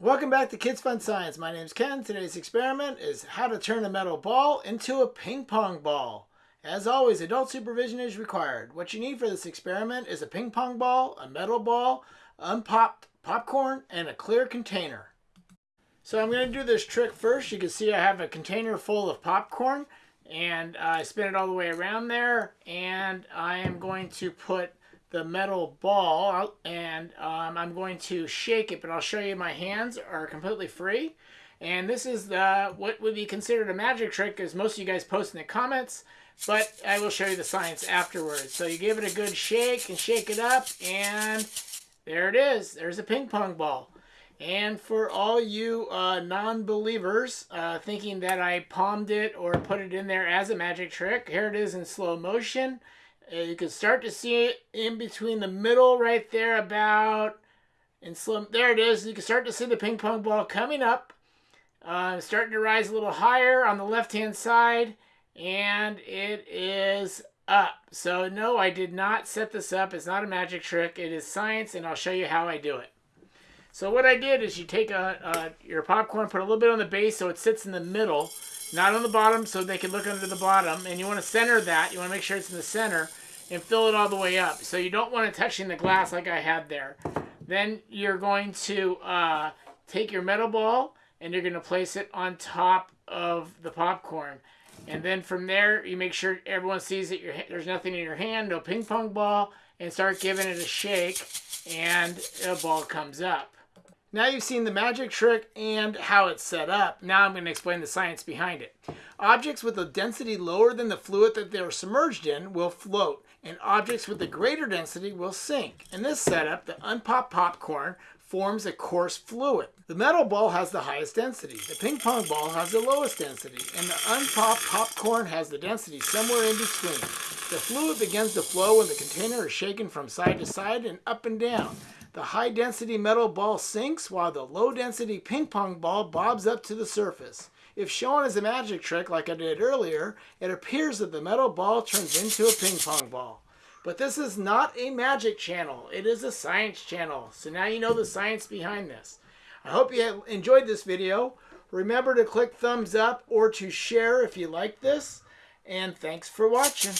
Welcome back to Kids Fun Science. My name is Ken. Today's experiment is how to turn a metal ball into a ping pong ball. As always, adult supervision is required. What you need for this experiment is a ping pong ball, a metal ball, unpopped popcorn, and a clear container. So I'm going to do this trick first. You can see I have a container full of popcorn and I spin it all the way around there and I am going to put the metal ball and um, I'm going to shake it, but I'll show you my hands are completely free. And this is the what would be considered a magic trick as most of you guys post in the comments, but I will show you the science afterwards. So you give it a good shake and shake it up and there it is. There's a ping pong ball. And for all you uh, non-believers uh, thinking that I palmed it or put it in there as a magic trick, here it is in slow motion. You can start to see it in between the middle right there about and slim there it is. You can start to see the ping pong ball coming up uh, starting to rise a little higher on the left hand side and it is up. So no I did not set this up. It's not a magic trick. It is science and I'll show you how I do it so what I did is you take a, a your popcorn put a little bit on the base so it sits in the middle not on the bottom so they can look under the bottom and you want to center that you want to make sure it's in the center and fill it all the way up. So you don't want it touching the glass like I had there. Then you're going to uh, take your metal ball and you're going to place it on top of the popcorn. And then from there, you make sure everyone sees that there's nothing in your hand, no ping pong ball, and start giving it a shake, and a ball comes up. Now you've seen the magic trick and how it's set up. Now I'm going to explain the science behind it. Objects with a density lower than the fluid that they're submerged in will float, and objects with a greater density will sink. In this setup, the unpopped popcorn forms a coarse fluid. The metal ball has the highest density. The ping pong ball has the lowest density, and the unpopped popcorn has the density somewhere in between. The fluid begins to flow when the container is shaken from side to side and up and down. The high density metal ball sinks while the low density ping pong ball bobs up to the surface. If shown as a magic trick like I did earlier, it appears that the metal ball turns into a ping pong ball. But this is not a magic channel. It is a science channel. So now you know the science behind this. I hope you enjoyed this video. Remember to click thumbs up or to share if you like this. And thanks for watching.